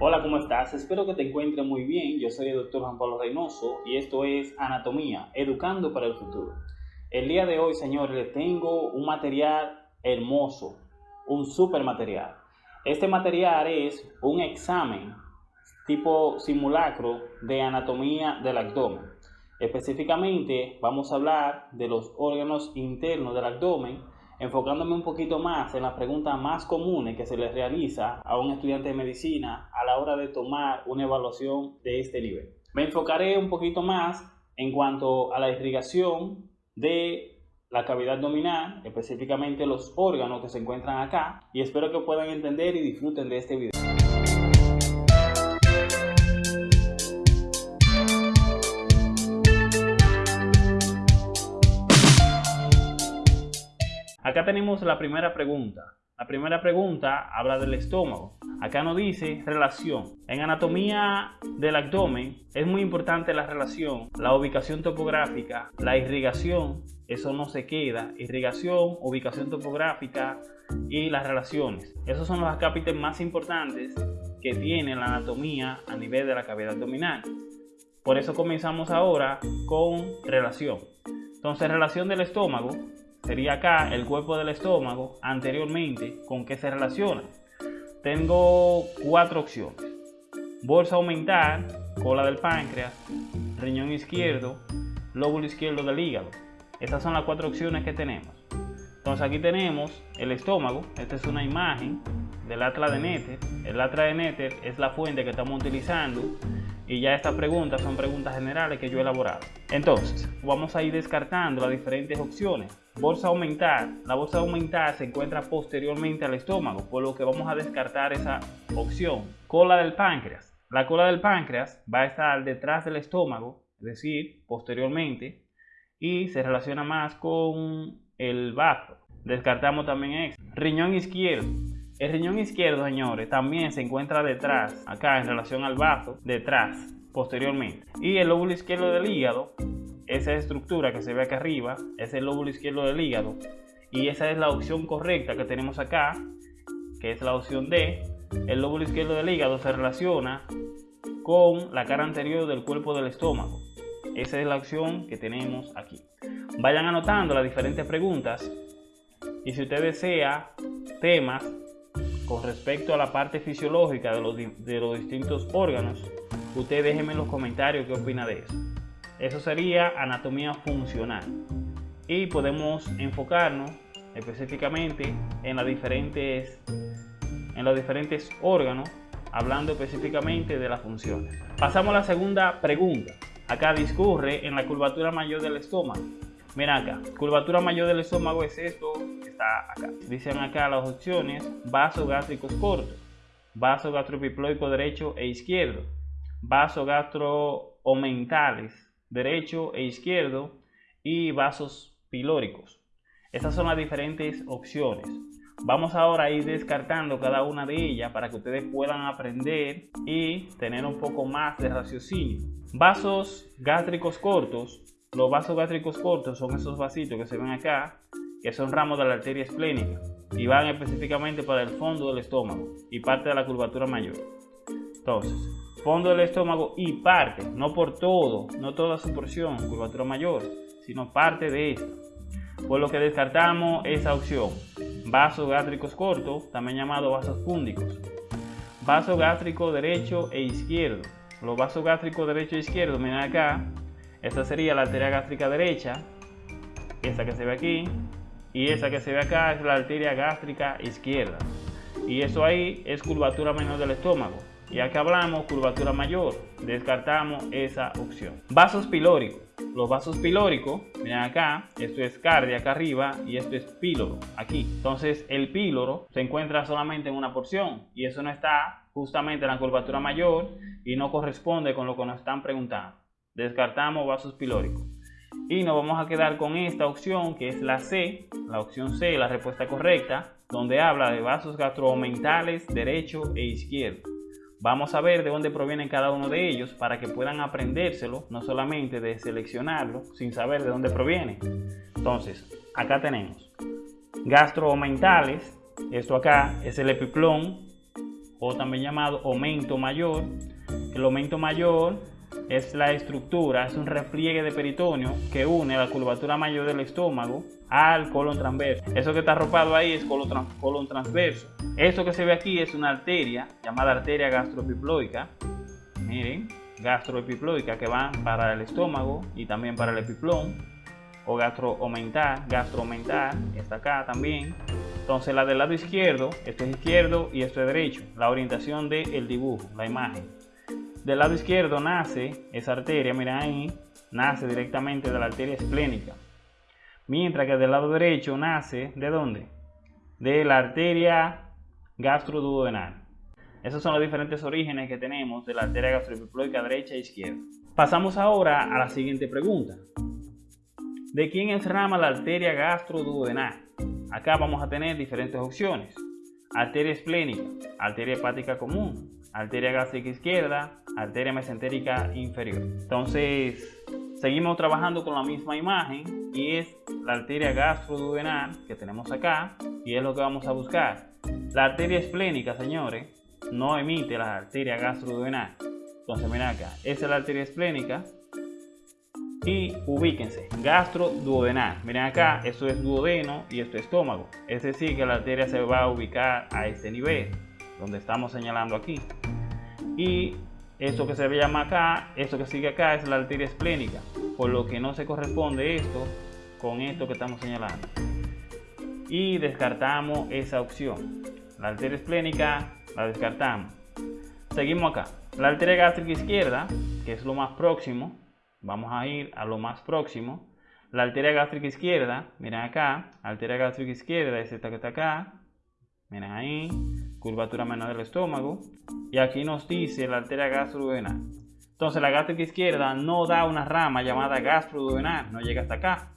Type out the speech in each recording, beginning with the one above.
Hola, ¿cómo estás? Espero que te encuentres muy bien. Yo soy el doctor Juan Pablo Reynoso y esto es Anatomía, Educando para el Futuro. El día de hoy, señores, les tengo un material hermoso, un super material. Este material es un examen tipo simulacro de anatomía del abdomen. Específicamente vamos a hablar de los órganos internos del abdomen, enfocándome un poquito más en las preguntas más comunes que se les realiza a un estudiante de medicina a la hora de tomar una evaluación de este nivel. Me enfocaré un poquito más en cuanto a la irrigación de la cavidad abdominal, específicamente los órganos que se encuentran acá, y espero que puedan entender y disfruten de este video. Acá tenemos la primera pregunta. La primera pregunta habla del estómago. Acá nos dice relación. En anatomía del abdomen es muy importante la relación, la ubicación topográfica, la irrigación, eso no se queda, irrigación, ubicación topográfica y las relaciones. Esos son los acápites más importantes que tiene la anatomía a nivel de la cavidad abdominal. Por eso comenzamos ahora con relación. Entonces, relación del estómago sería acá el cuerpo del estómago anteriormente con qué se relaciona. Tengo cuatro opciones. Bolsa aumentar, cola del páncreas, riñón izquierdo, lóbulo izquierdo del hígado. Estas son las cuatro opciones que tenemos. Entonces aquí tenemos el estómago. Esta es una imagen del atlas de Netter. El atlas de Netter es la fuente que estamos utilizando y ya estas preguntas son preguntas generales que yo he elaborado. Entonces, vamos a ir descartando las diferentes opciones. Bolsa aumentar. La bolsa aumentar se encuentra posteriormente al estómago, por lo que vamos a descartar esa opción. Cola del páncreas. La cola del páncreas va a estar detrás del estómago, es decir, posteriormente, y se relaciona más con el bazo. Descartamos también esto. Riñón izquierdo. El riñón izquierdo, señores, también se encuentra detrás, acá en relación al bazo, detrás, posteriormente. Y el lóbulo izquierdo del hígado, esa estructura que se ve acá arriba, es el lóbulo izquierdo del hígado. Y esa es la opción correcta que tenemos acá, que es la opción D. El lóbulo izquierdo del hígado se relaciona con la cara anterior del cuerpo del estómago. Esa es la opción que tenemos aquí. Vayan anotando las diferentes preguntas y si usted desea temas con respecto a la parte fisiológica de los, de los distintos órganos, usted déjeme en los comentarios qué opina de eso. Eso sería anatomía funcional. Y podemos enfocarnos específicamente en, las diferentes, en los diferentes órganos, hablando específicamente de las funciones. Pasamos a la segunda pregunta. Acá discurre en la curvatura mayor del estómago. Mira acá, curvatura mayor del estómago es esto está acá. Dicen acá las opciones, vasos gástricos cortos, vaso gastropiploico derecho e izquierdo, vasos gastroomentales derecho e izquierdo y vasos pilóricos. Estas son las diferentes opciones. Vamos ahora a ir descartando cada una de ellas para que ustedes puedan aprender y tener un poco más de raciocinio. Vasos gástricos cortos. Los vasos gástricos cortos son esos vasitos que se ven acá que son ramos de la arteria esplénica y van específicamente para el fondo del estómago y parte de la curvatura mayor. Entonces, fondo del estómago y parte, no por todo, no toda su porción, curvatura mayor, sino parte de esto. Por lo que descartamos esa opción. Vasos gástricos cortos, también llamado vasos púndicos. Vaso gástrico derecho e izquierdo. Los vasos gástricos derecho e izquierdo, miren acá. Esta sería la arteria gástrica derecha, esta que se ve aquí, y esa que se ve acá es la arteria gástrica izquierda. Y eso ahí es curvatura menor del estómago. Y acá hablamos curvatura mayor, descartamos esa opción. Vasos pilóricos. Los vasos pilóricos, miren acá, esto es cardia acá arriba y esto es píloro aquí. Entonces el píloro se encuentra solamente en una porción y eso no está justamente en la curvatura mayor y no corresponde con lo que nos están preguntando. Descartamos vasos pilóricos. Y nos vamos a quedar con esta opción que es la C, la opción C, la respuesta correcta, donde habla de vasos gastromentales derecho e izquierdo. Vamos a ver de dónde provienen cada uno de ellos para que puedan aprendérselo, no solamente de seleccionarlo, sin saber de dónde proviene. Entonces, acá tenemos gastromentales, esto acá es el epiplón o también llamado aumento mayor. El aumento mayor es la estructura, es un repliegue de peritoneo que une la curvatura mayor del estómago al colon transverso. Eso que está arropado ahí es colon, transverso. Esto que se ve aquí es una arteria llamada arteria gastroepiploica. Miren, gastroepiploica que va para el estómago y también para el epiplón o gastroaumentar, gastroaumentar, está acá también. Entonces la del lado izquierdo, esto es izquierdo y esto es derecho, la orientación del dibujo, la imagen. Del lado izquierdo nace esa arteria, mira ahí, nace directamente de la arteria esplénica. Mientras que del lado derecho nace, ¿de dónde? De la arteria gastroduodenal. Esos son los diferentes orígenes que tenemos de la arteria gastroepiploica derecha e izquierda. Pasamos ahora a la siguiente pregunta. ¿De quién es rama la arteria gastroduodenal? Acá vamos a tener diferentes opciones. Arteria esplénica, arteria hepática común, arteria gástrica izquierda, arteria mesentérica inferior. Entonces, seguimos trabajando con la misma imagen y es la arteria gastroduodenal que tenemos acá y es lo que vamos a buscar. La arteria esplénica, señores, no emite la arteria gastroduodenal. Entonces, miren acá, esa es la arteria esplénica y ubíquense, gastroduodenal. Miren acá, esto es duodeno y esto es estómago. Es decir, que la arteria se va a ubicar a este nivel, donde estamos señalando aquí. Y esto que se llama acá, esto que sigue acá es la arteria esplénica, por lo que no se corresponde esto con esto que estamos señalando. Y descartamos esa opción. La arteria esplénica la descartamos. Seguimos acá. La arteria gástrica izquierda, que es lo más próximo, vamos a ir a lo más próximo. La arteria gástrica izquierda, miren acá, arteria gástrica izquierda es esta que está acá, miren ahí, curvatura menor del estómago. Y aquí nos dice la arteria gastroduodenal. Entonces la gástrica izquierda no da una rama llamada gastroduodenal, no llega hasta acá,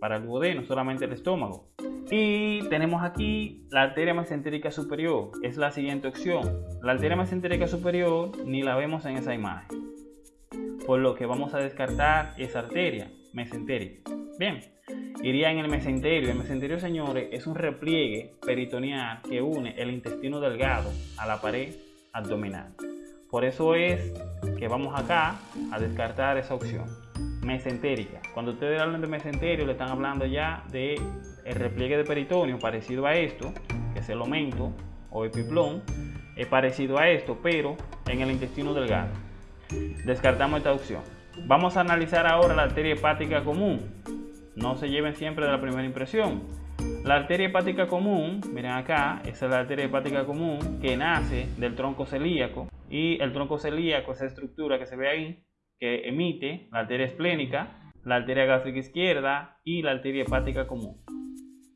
para el duodeno, solamente el estómago. Y tenemos aquí la arteria mesentérica superior, es la siguiente opción. La arteria mesentérica superior ni la vemos en esa imagen por lo que vamos a descartar esa arteria mesentérica. Bien, iría en el mesenterio. El mesenterio, señores, es un repliegue peritoneal que une el intestino delgado a la pared abdominal. Por eso es que vamos acá a descartar esa opción mesentérica. Cuando ustedes hablan de mesenterio, le están hablando ya de el repliegue de peritoneo parecido a esto, que es el aumento o epiplón, es parecido a esto, pero en el intestino delgado. Descartamos esta opción. Vamos a analizar ahora la arteria hepática común. No se lleven siempre de la primera impresión. La arteria hepática común, miren acá, esa es la arteria hepática común que nace del tronco celíaco y el tronco celíaco, esa estructura que se ve ahí, que emite la arteria esplénica, la arteria gástrica izquierda y la arteria hepática común.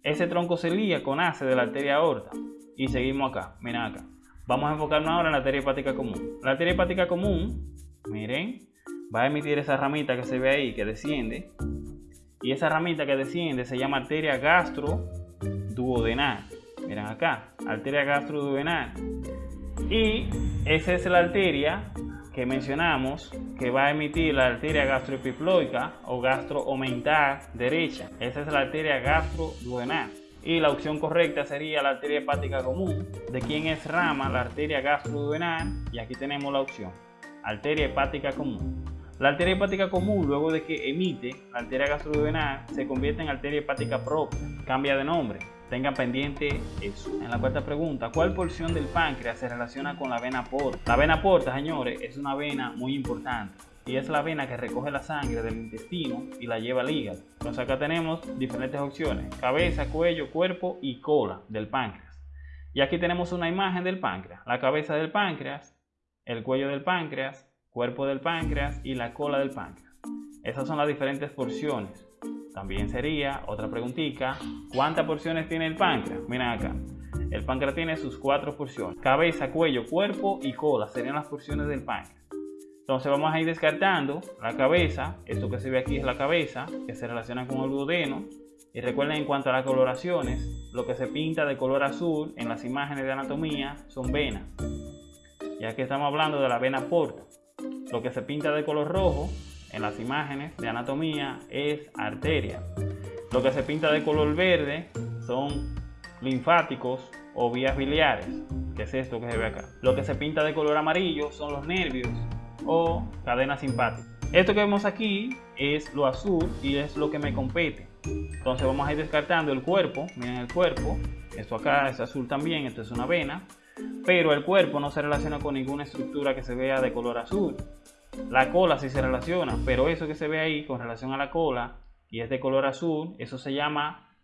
Ese tronco celíaco nace de la arteria aorta y seguimos acá, miren acá. Vamos a enfocarnos ahora en la arteria hepática común. La arteria hepática común miren, va a emitir esa ramita que se ve ahí, que desciende. Y esa ramita que desciende se llama arteria gastroduodenal. Miren acá, arteria gastroduodenal. Y esa es la arteria que mencionamos que va a emitir la arteria gastroepiploica o gastroaumentar derecha. Esa es la arteria gastroduodenal. Y la opción correcta sería la arteria hepática común, de quien es rama la arteria gastroduodenal. Y aquí tenemos la opción arteria hepática común. La arteria hepática común, luego de que emite la arteria gastroduodenal, se convierte en arteria hepática propia, cambia de nombre. Tengan pendiente eso. En la cuarta pregunta, ¿cuál porción del páncreas se relaciona con la vena porta? La vena porta, señores, es una vena muy importante y es la vena que recoge la sangre del intestino y la lleva al hígado. Entonces acá tenemos diferentes opciones, cabeza, cuello, cuerpo y cola del páncreas. Y aquí tenemos una imagen del páncreas, la cabeza del páncreas, el cuello del páncreas, cuerpo del páncreas y la cola del páncreas. Esas son las diferentes porciones. También sería otra preguntita, ¿cuántas porciones tiene el páncreas? Miren acá. El páncreas tiene sus cuatro porciones. Cabeza, cuello, cuerpo y cola serían las porciones del páncreas. Entonces vamos a ir descartando la cabeza. Esto que se ve aquí es la cabeza, que se relaciona con el duodeno. Y recuerden en cuanto a las coloraciones, lo que se pinta de color azul en las imágenes de anatomía son venas ya que estamos hablando de la vena porta. Lo que se pinta de color rojo en las imágenes de anatomía es arteria. Lo que se pinta de color verde son linfáticos o vías biliares, que es esto que se ve acá. Lo que se pinta de color amarillo son los nervios o cadenas simpáticas. Esto que vemos aquí es lo azul y es lo que me compete. Entonces vamos a ir descartando el cuerpo. Miren el cuerpo. Esto acá es azul también. Esto es una vena. Pero el cuerpo no se relaciona con ninguna estructura que se vea de color azul. La cola sí se relaciona. Pero eso que se ve ahí con relación a la cola y es de color azul, eso se llama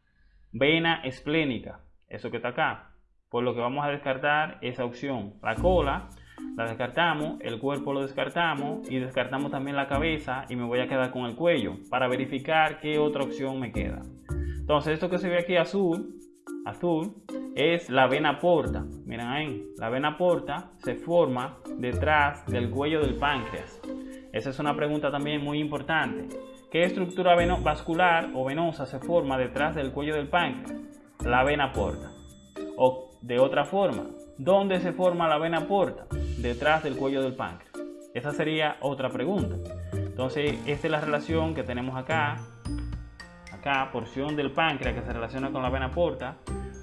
vena esplénica. Eso que está acá. Por lo que vamos a descartar esa opción. La cola la descartamos, el cuerpo lo descartamos y descartamos también la cabeza y me voy a quedar con el cuello para verificar qué otra opción me queda. Entonces esto que se ve aquí azul, azul, es la vena porta. Miren ahí, la vena porta se forma detrás del cuello del páncreas. Esa es una pregunta también muy importante. ¿Qué estructura vascular o venosa se forma detrás del cuello del páncreas? La vena porta. O de otra forma, ¿dónde se forma la vena porta? detrás del cuello del páncreas? Esa sería otra pregunta. Entonces, esta es la relación que tenemos acá. Acá, porción del páncreas que se relaciona con la vena porta.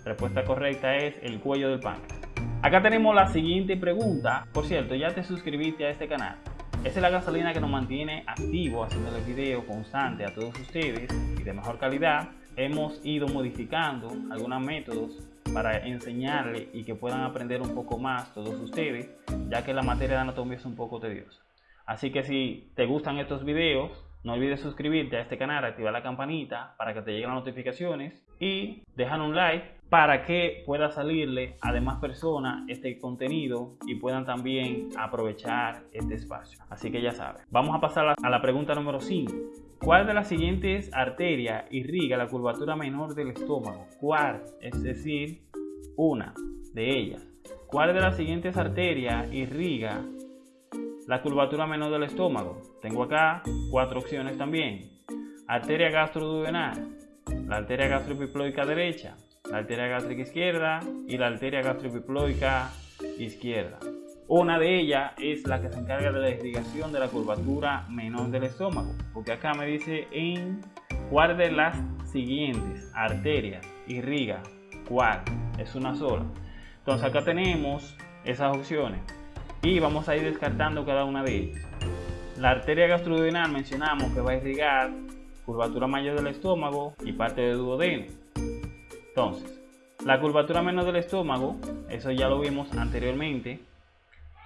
Respuesta correcta es el cuello del páncreas. Acá tenemos la siguiente pregunta. Por cierto, ya te suscribiste a este canal. Esa es la gasolina que nos mantiene activo haciendo el video constante a todos ustedes y de mejor calidad. Hemos ido modificando algunos métodos para enseñarle y que puedan aprender un poco más todos ustedes, ya que la materia de anatomía es un poco tediosa. Así que si te gustan estos videos, no olvides suscribirte a este canal, activar la campanita para que te lleguen las notificaciones y dejar un like para que pueda salirle a demás personas este contenido y puedan también aprovechar este espacio. Así que ya sabes. Vamos a pasar a la pregunta número 5. ¿Cuál de las siguientes arterias irriga la curvatura menor del estómago? ¿Cuál? Es decir, una de ellas. ¿Cuál de las siguientes arterias irriga la curvatura menor del estómago? Tengo acá cuatro opciones también. Arteria gastroduodenal, la arteria gastroepiploica derecha, la arteria gástrica izquierda y la arteria gastroepiploica izquierda. Una de ellas es la que se encarga de la irrigación de la curvatura menor del estómago, porque acá me dice en cuál de las siguientes arterias irriga, cuál, es una sola. Entonces acá tenemos esas opciones y vamos a ir descartando cada una de ellas. La arteria gastroduodenal mencionamos que va a irrigar curvatura mayor del estómago y parte del duodeno. Entonces, la curvatura menor del estómago, eso ya lo vimos anteriormente,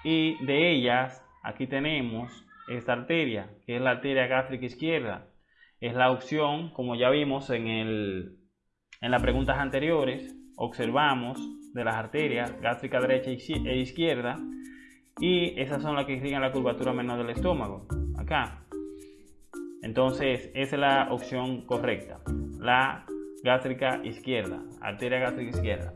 y de ellas aquí tenemos esta arteria que es la arteria gástrica izquierda es la opción como ya vimos en, el, en las preguntas anteriores observamos de las arterias gástrica derecha e izquierda y esas son las que irrigan la curvatura menor del estómago acá entonces esa es la opción correcta la gástrica izquierda arteria gástrica izquierda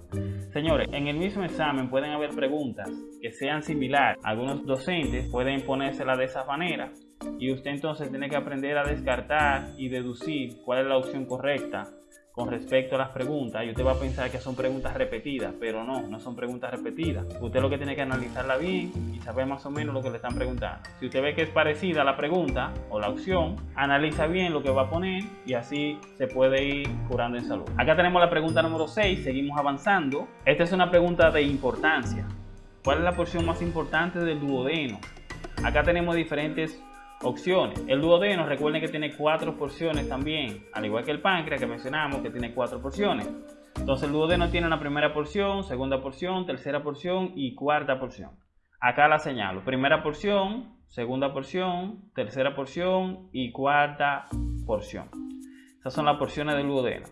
Señores, en el mismo examen pueden haber preguntas que sean similares. Algunos docentes pueden ponérsela de esa manera y usted entonces tiene que aprender a descartar y deducir cuál es la opción correcta con respecto a las preguntas y usted va a pensar que son preguntas repetidas, pero no, no son preguntas repetidas. Usted lo que tiene que analizarla bien y saber más o menos lo que le están preguntando. Si usted ve que es parecida a la pregunta o la opción, analiza bien lo que va a poner y así se puede ir curando en salud. Acá tenemos la pregunta número 6, seguimos avanzando. Esta es una pregunta de importancia. ¿Cuál es la porción más importante del duodeno? Acá tenemos diferentes opciones. El duodeno, recuerden que tiene cuatro porciones también, al igual que el páncreas que mencionamos que tiene cuatro porciones. Entonces el duodeno tiene una primera porción, segunda porción, tercera porción y cuarta porción. Acá la señalo. Primera porción, segunda porción, tercera porción y cuarta porción. Esas son las porciones del duodeno.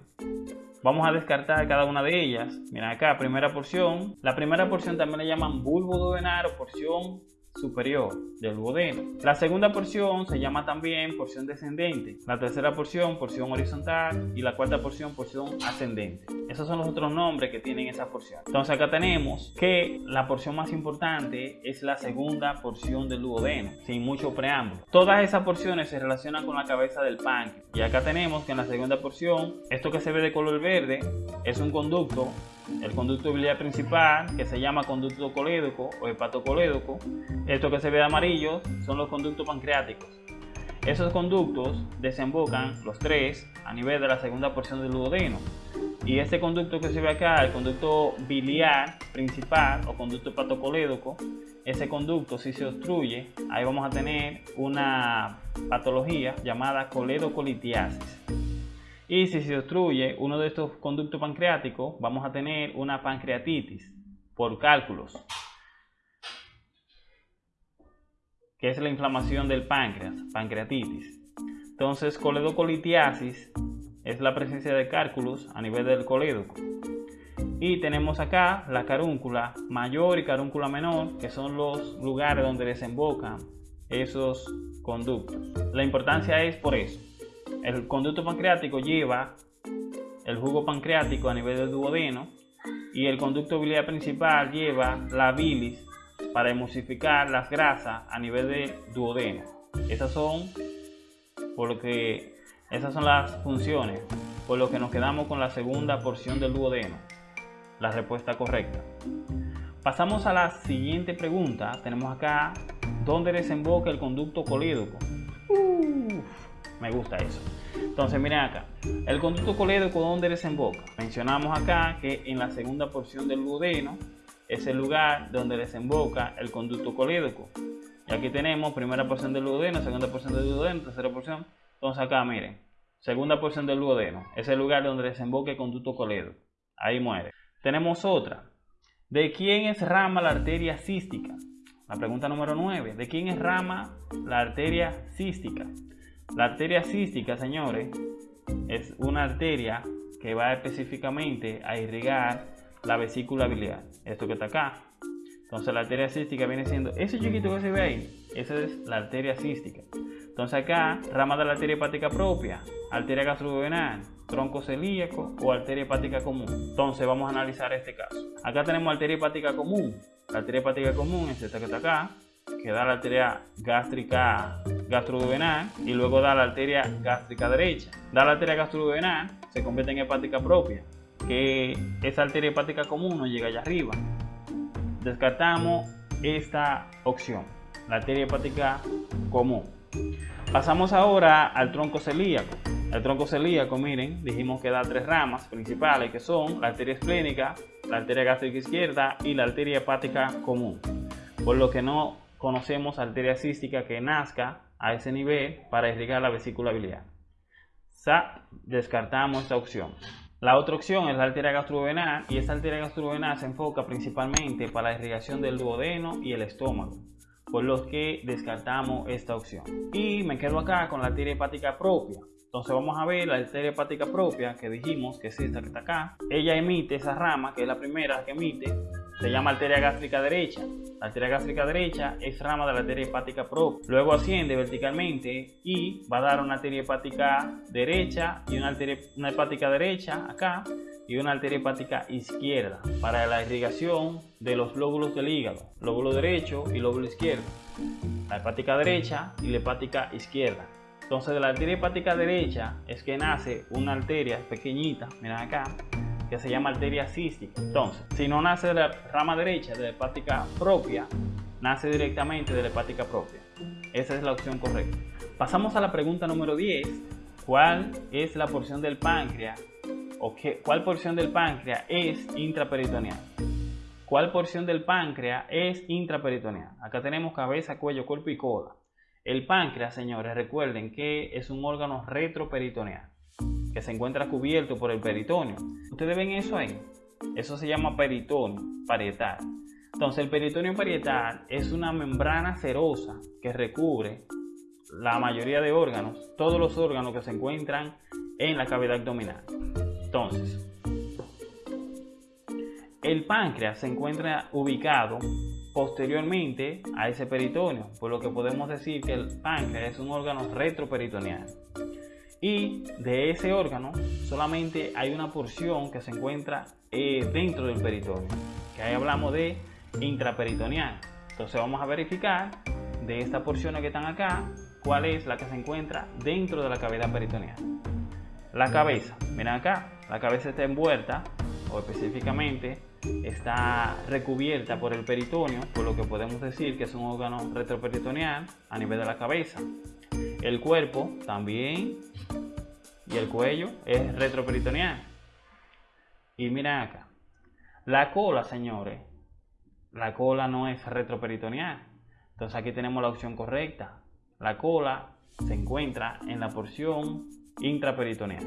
Vamos a descartar cada una de ellas. Miren acá, primera porción. La primera porción también le llaman bulbo duodenal o porción superior del duodeno. La segunda porción se llama también porción descendente, la tercera porción porción horizontal y la cuarta porción porción ascendente. Esos son los otros nombres que tienen esa porción. Entonces acá tenemos que la porción más importante es la segunda porción del duodeno, sin mucho preámbulo. Todas esas porciones se relacionan con la cabeza del páncreas. Y acá tenemos que en la segunda porción, esto que se ve de color verde es un conducto el conducto biliar principal, que se llama conducto colédoco o hepatocolédoco. Esto que se ve amarillo son los conductos pancreáticos. Esos conductos desembocan los tres a nivel de la segunda porción del duodeno. Y este conducto que se ve acá, el conducto biliar principal o conducto hepatocolédoco, ese conducto si se obstruye, ahí vamos a tener una patología llamada coledocolitiasis. Y si se obstruye uno de estos conductos pancreáticos, vamos a tener una pancreatitis por cálculos, que es la inflamación del páncreas, pancreatitis. Entonces, coledocolitiasis es la presencia de cálculos a nivel del colédoco. Y tenemos acá la carúncula mayor y carúncula menor, que son los lugares donde desembocan esos conductos. La importancia es por eso. El conducto pancreático lleva el jugo pancreático a nivel del duodeno y el conducto biliar principal lleva la bilis para emulsificar las grasas a nivel del duodeno. Esas son por lo que esas son las funciones, por lo que nos quedamos con la segunda porción del duodeno. La respuesta correcta. Pasamos a la siguiente pregunta. Tenemos acá, ¿dónde desemboca el conducto colédoco? Me gusta eso. Entonces miren acá, el conducto colédoco ¿dónde desemboca? Mencionamos acá que en la segunda porción del duodeno es el lugar donde desemboca el conducto colédoco. Y aquí tenemos primera porción del duodeno, segunda porción del duodeno, tercera porción, entonces acá, miren, segunda porción del duodeno, es el lugar donde desemboca el conducto coledo. Ahí muere. Tenemos otra. ¿De quién es rama la arteria cística? La pregunta número 9. ¿De quién es rama la arteria cística? La arteria cística, señores, es una arteria que va específicamente a irrigar la vesícula biliar. Esto que está acá. Entonces la arteria cística viene siendo ese chiquito que se ve ahí. Esa es la arteria cística. Entonces acá, rama de la arteria hepática propia, arteria gastroduodenal, tronco celíaco o arteria hepática común. Entonces vamos a analizar este caso. Acá tenemos arteria hepática común. La arteria hepática común es esta que está acá, que da la arteria gástrica gastroduodenal y luego da la arteria gástrica derecha. Da la arteria gastroduodenal, se convierte en hepática propia, que esa arteria hepática común no llega allá arriba. Descartamos esta opción, la arteria hepática común. Pasamos ahora al tronco celíaco. El tronco celíaco, miren, dijimos que da tres ramas principales que son la arteria esplénica, la arteria gástrica izquierda y la arteria hepática común. Por lo que no conocemos arteria cística que nazca a ese nivel para irrigar la vesícula biliar. Sa, descartamos esta opción. La otra opción es la arteria gastrovenal y esta arteria gastrovenal se enfoca principalmente para la irrigación del duodeno y el estómago por los que descartamos esta opción. Y me quedo acá con la arteria hepática propia. Entonces vamos a ver la arteria hepática propia que dijimos que es esta que está acá. Ella emite esa rama, que es la primera que emite, se llama arteria gástrica derecha. La arteria gástrica derecha es rama de la arteria hepática propia. Luego asciende verticalmente y va a dar una arteria hepática derecha y una, arteria, hepática derecha acá y una arteria hepática izquierda para la irrigación de los lóbulos del hígado, lóbulo derecho y lóbulo izquierdo, la hepática derecha y la hepática izquierda. Entonces de la arteria hepática derecha es que nace una arteria pequeñita, miren acá, que se llama arteria cística. Entonces, si no nace de la rama derecha de la hepática propia, nace directamente de la hepática propia. Esa es la opción correcta. Pasamos a la pregunta número 10. ¿Cuál es la porción del páncreas o cuál porción del páncreas es intraperitoneal. ¿Cuál porción del páncreas es intraperitoneal? Acá tenemos cabeza, cuello, cuerpo y cola. El páncreas, señores, recuerden que es un órgano retroperitoneal que se encuentra cubierto por el peritoneo. ¿Ustedes ven eso ahí? Eso se llama peritoneo parietal. Entonces, el peritoneo parietal es una membrana serosa que recubre la mayoría de órganos, todos los órganos que se encuentran en la cavidad abdominal. Entonces, el páncreas se encuentra ubicado posteriormente a ese peritoneo, por lo que podemos decir que el páncreas es un órgano retroperitoneal. Y de ese órgano solamente hay una porción que se encuentra eh, dentro del peritoneo, que ahí hablamos de intraperitoneal. Entonces vamos a verificar de estas porciones que están acá, cuál es la que se encuentra dentro de la cavidad peritoneal. La cabeza, miren acá, la cabeza está envuelta o específicamente está recubierta por el peritoneo, por lo que podemos decir que es un órgano retroperitoneal a nivel de la cabeza. El cuerpo también y el cuello es retroperitoneal. Y miren acá. La cola, señores. La cola no es retroperitoneal. Entonces aquí tenemos la opción correcta. La cola se encuentra en la porción intraperitoneal.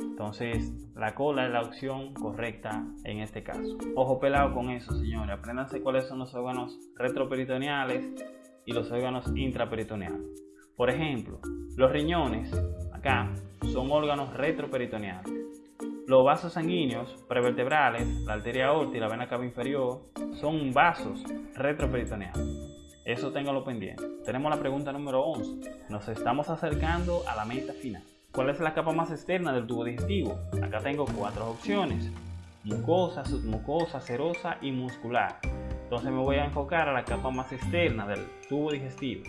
Entonces, la cola es la opción correcta en este caso. Ojo pelado con eso, señores. Apréndanse cuáles son los órganos retroperitoneales y los órganos intraperitoneales. Por ejemplo, los riñones, acá, son órganos retroperitoneales. Los vasos sanguíneos prevertebrales, la arteria aorta y la vena cava inferior, son vasos retroperitoneales. Eso téngalo pendiente. Tenemos la pregunta número 11. Nos estamos acercando a la meta final. ¿Cuál es la capa más externa del tubo digestivo? Acá tengo cuatro opciones. Mucosa, submucosa, serosa y muscular. Entonces me voy a enfocar a la capa más externa del tubo digestivo.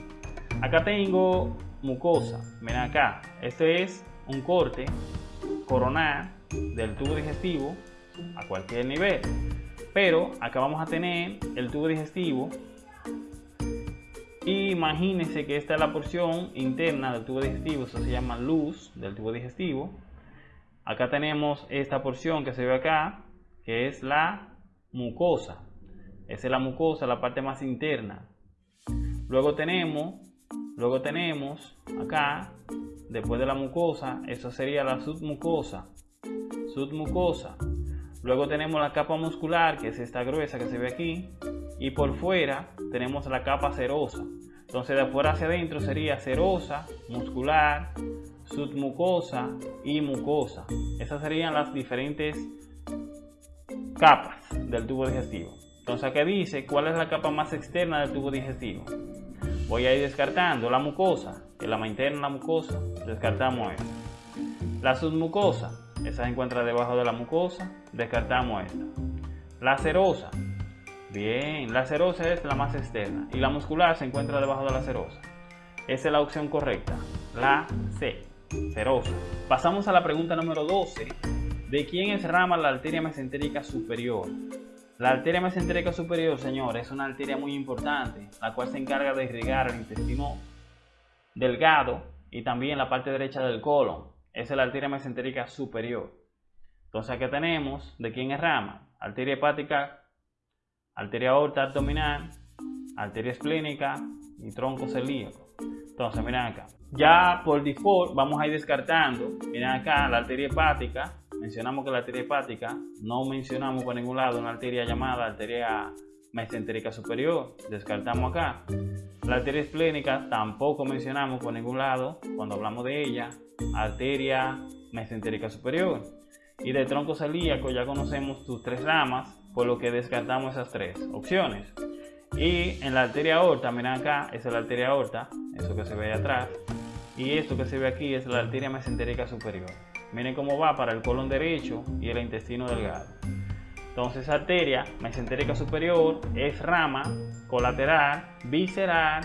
Acá tengo mucosa. Miren acá. Este es un corte coronal del tubo digestivo a cualquier nivel. Pero acá vamos a tener el tubo digestivo imagínense que esta es la porción interna del tubo digestivo, eso se llama luz del tubo digestivo. Acá tenemos esta porción que se ve acá, que es la mucosa. Esa es la mucosa, la parte más interna. Luego tenemos, luego tenemos acá, después de la mucosa, eso sería la submucosa. Submucosa. Luego tenemos la capa muscular, que es esta gruesa que se ve aquí. Y por fuera tenemos la capa serosa. Entonces de afuera hacia adentro sería serosa, muscular, submucosa y mucosa. Esas serían las diferentes capas del tubo digestivo. Entonces aquí dice cuál es la capa más externa del tubo digestivo. Voy a ir descartando la mucosa, que la interna la mucosa, descartamos esta. La submucosa, esa se encuentra debajo de la mucosa, descartamos esta. La serosa, Bien, la serosa es la más externa y la muscular se encuentra debajo de la serosa. Esa es la opción correcta, la C, serosa. Pasamos a la pregunta número 12. ¿De quién es rama la arteria mesentérica superior? La arteria mesentérica superior, señores, es una arteria muy importante, la cual se encarga de irrigar el intestino delgado y también la parte derecha del colon. Esa es la arteria mesentérica superior. Entonces aquí tenemos de quién es rama. Arteria hepática arteria aorta abdominal, arteria esplénica y tronco celíaco. Entonces, miren acá. Ya por default vamos a ir descartando. Miren acá la arteria hepática. Mencionamos que la arteria hepática no mencionamos por ningún lado una arteria llamada arteria mesentérica superior. Descartamos acá. La arteria esplénica tampoco mencionamos por ningún lado cuando hablamos de ella. Arteria mesentérica superior. Y de tronco celíaco ya conocemos sus tres ramas por lo que descartamos esas tres opciones. Y en la arteria aorta, miren acá, esa es la arteria aorta, eso que se ve ahí atrás. Y esto que se ve aquí es la arteria mesentérica superior. Miren cómo va para el colon derecho y el intestino delgado. Entonces, arteria mesentérica superior es rama colateral, visceral,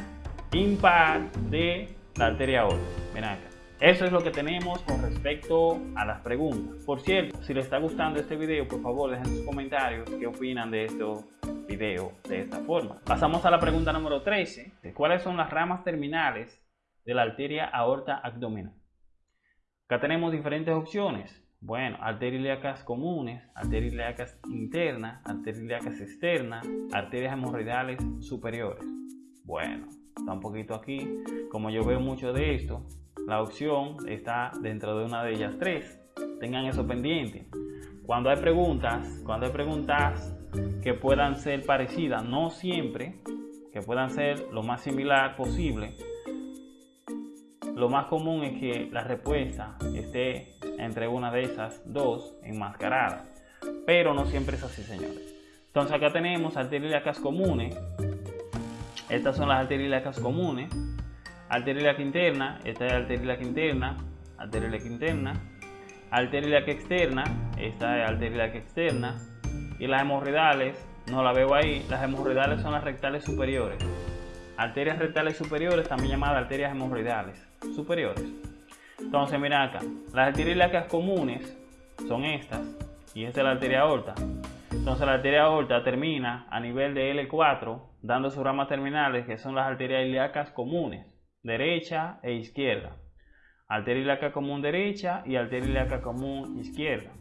impar de la arteria aorta. Miren acá. Eso es lo que tenemos con respecto a las preguntas. Por cierto, si les está gustando este video, por favor dejen sus comentarios qué opinan de este video de esta forma. Pasamos a la pregunta número 13. ¿Cuáles son las ramas terminales de la arteria aorta abdominal? Acá tenemos diferentes opciones. Bueno, arterias ilíacas comunes, arterias ilíacas internas, arterias ilíacas externas, arterias hemorroidales superiores. Bueno, está un poquito aquí. Como yo veo mucho de esto, la opción está dentro de una de ellas tres. Tengan eso pendiente. Cuando hay preguntas, cuando hay preguntas que puedan ser parecidas, no siempre, que puedan ser lo más similar posible, lo más común es que la respuesta esté entre una de esas dos enmascaradas. Pero no siempre es así, señores. Entonces acá tenemos arterias comunes. Estas son las arterias comunes arteria interna, esta es arteria interna, arteria interna, arteria externa, esta es arteria externa, y las hemorroidales, no la veo ahí, las hemorroidales son las rectales superiores. Arterias rectales superiores, también llamadas arterias hemorroidales superiores. Entonces, mira acá, las arterias ilíacas comunes son estas, y esta es la arteria aorta. Entonces, la arteria aorta termina a nivel de L4, dando sus ramas terminales, que son las arterias ilíacas comunes derecha e izquierda. Arteria ilíaca común derecha y arteria ilíaca común izquierda.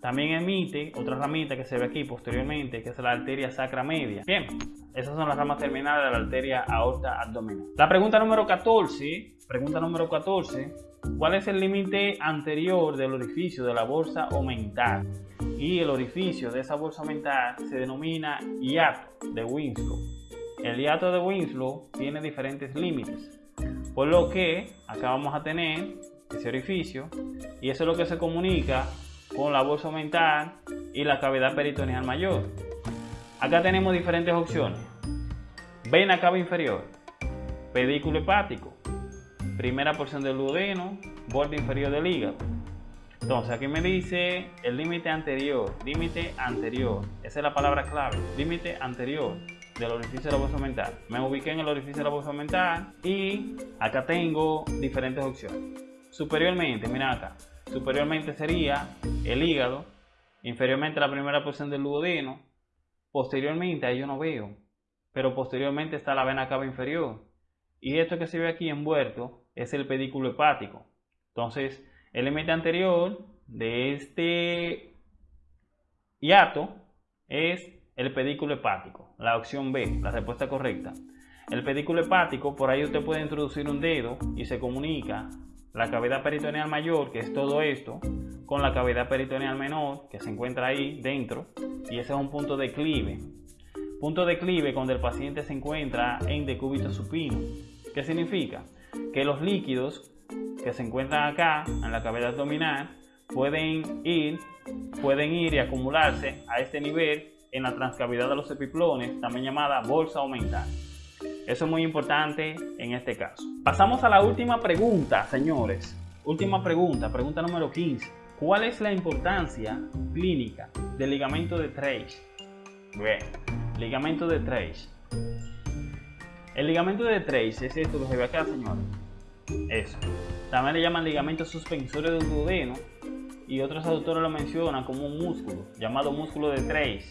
También emite otra ramita que se ve aquí posteriormente, que es la arteria sacra media. Bien, esas son las ramas terminales de la arteria aorta abdominal. La pregunta número 14, pregunta número 14, ¿cuál es el límite anterior del orificio de la bolsa omental? Y el orificio de esa bolsa omental se denomina hiato de Winslow. El hiato de Winslow tiene diferentes límites, por lo que acá vamos a tener ese orificio y eso es lo que se comunica con la bolsa mental y la cavidad peritoneal mayor. Acá tenemos diferentes opciones. Vena cava inferior, pedículo hepático, primera porción del duodeno, borde inferior del hígado. Entonces aquí me dice el límite anterior, límite anterior, esa es la palabra clave, límite anterior del orificio de la bolsa mental. Me ubiqué en el orificio de la bolsa mental y acá tengo diferentes opciones. Superiormente, mira acá, superiormente sería el hígado, inferiormente la primera porción del duodeno, posteriormente ahí yo no veo, pero posteriormente está la vena cava inferior. Y esto que se ve aquí envuelto es el pedículo hepático. Entonces, el límite anterior de este hiato es el pedículo hepático, la opción B, la respuesta correcta. El pedículo hepático, por ahí usted puede introducir un dedo y se comunica la cavidad peritoneal mayor, que es todo esto, con la cavidad peritoneal menor, que se encuentra ahí dentro, y ese es un punto de declive. Punto de declive cuando el paciente se encuentra en decúbito supino. ¿Qué significa? Que los líquidos que se encuentran acá, en la cavidad abdominal, pueden ir, pueden ir y acumularse a este nivel en la transcavidad de los epiplones, también llamada bolsa aumental. Eso es muy importante en este caso. Pasamos a la última pregunta, señores. Última pregunta, pregunta número 15. ¿Cuál es la importancia clínica del ligamento de Treich? Bien, ligamento de Treich. El ligamento de Treich es esto que se ve acá, señores. Eso. También le llaman ligamento suspensorio del duodeno y otros autores lo mencionan como un músculo llamado músculo de Treich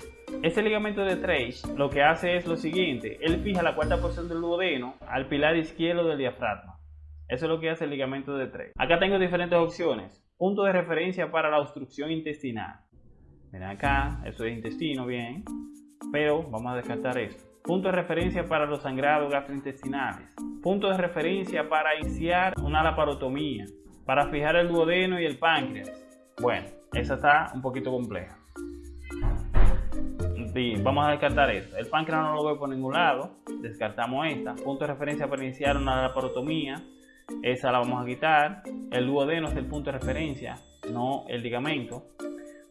este ligamento de Treich lo que hace es lo siguiente, él fija la cuarta porción del duodeno al pilar izquierdo del diafragma. Eso es lo que hace el ligamento de Treich. Acá tengo diferentes opciones. Punto de referencia para la obstrucción intestinal. Miren acá, eso es intestino, bien. Pero vamos a descartar esto. Punto de referencia para los sangrados gastrointestinales. Punto de referencia para iniciar una laparotomía. Para fijar el duodeno y el páncreas. Bueno, esa está un poquito compleja vamos a descartar esto. El páncreas no lo veo por ningún lado. Descartamos esta. Punto de referencia para iniciar una laparotomía. Esa la vamos a quitar. El duodeno es el punto de referencia, no el ligamento.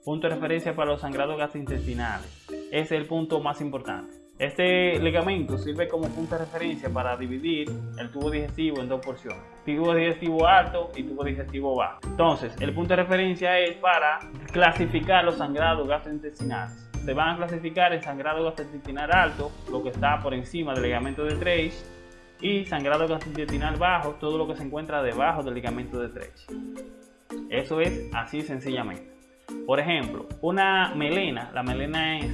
Punto de referencia para los sangrados gastrointestinales. Ese es el punto más importante. Este ligamento sirve como punto de referencia para dividir el tubo digestivo en dos porciones. Tubo digestivo alto y tubo digestivo bajo. Entonces, el punto de referencia es para clasificar los sangrados gastrointestinales se van a clasificar en sangrado gastrointestinal alto, lo que está por encima del ligamento de Treich, y sangrado gastrointestinal bajo, todo lo que se encuentra debajo del ligamento de Treich. Eso es así sencillamente. Por ejemplo, una melena, la melena es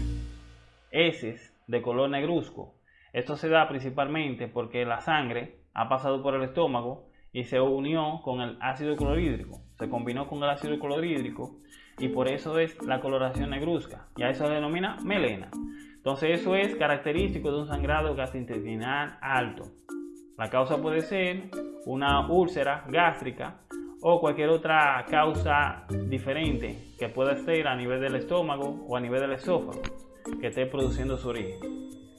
heces de color negruzco. Esto se da principalmente porque la sangre ha pasado por el estómago y se unió con el ácido clorhídrico. Se combinó con el ácido clorhídrico y por eso es la coloración negruzca. Y a eso se denomina melena. Entonces eso es característico de un sangrado gastrointestinal alto. La causa puede ser una úlcera gástrica o cualquier otra causa diferente que pueda ser a nivel del estómago o a nivel del esófago que esté produciendo su origen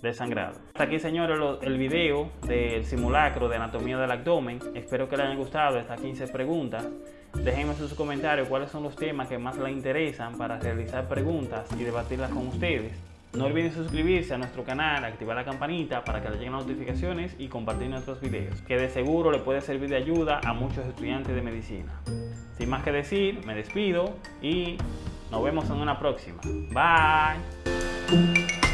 de sangrado. Hasta aquí señores el video del simulacro de anatomía del abdomen. Espero que les haya gustado estas 15 preguntas. Déjenme en sus comentarios cuáles son los temas que más les interesan para realizar preguntas y debatirlas con ustedes. No olviden suscribirse a nuestro canal, activar la campanita para que les lleguen notificaciones y compartir nuestros videos, que de seguro le puede servir de ayuda a muchos estudiantes de medicina. Sin más que decir, me despido y nos vemos en una próxima. Bye.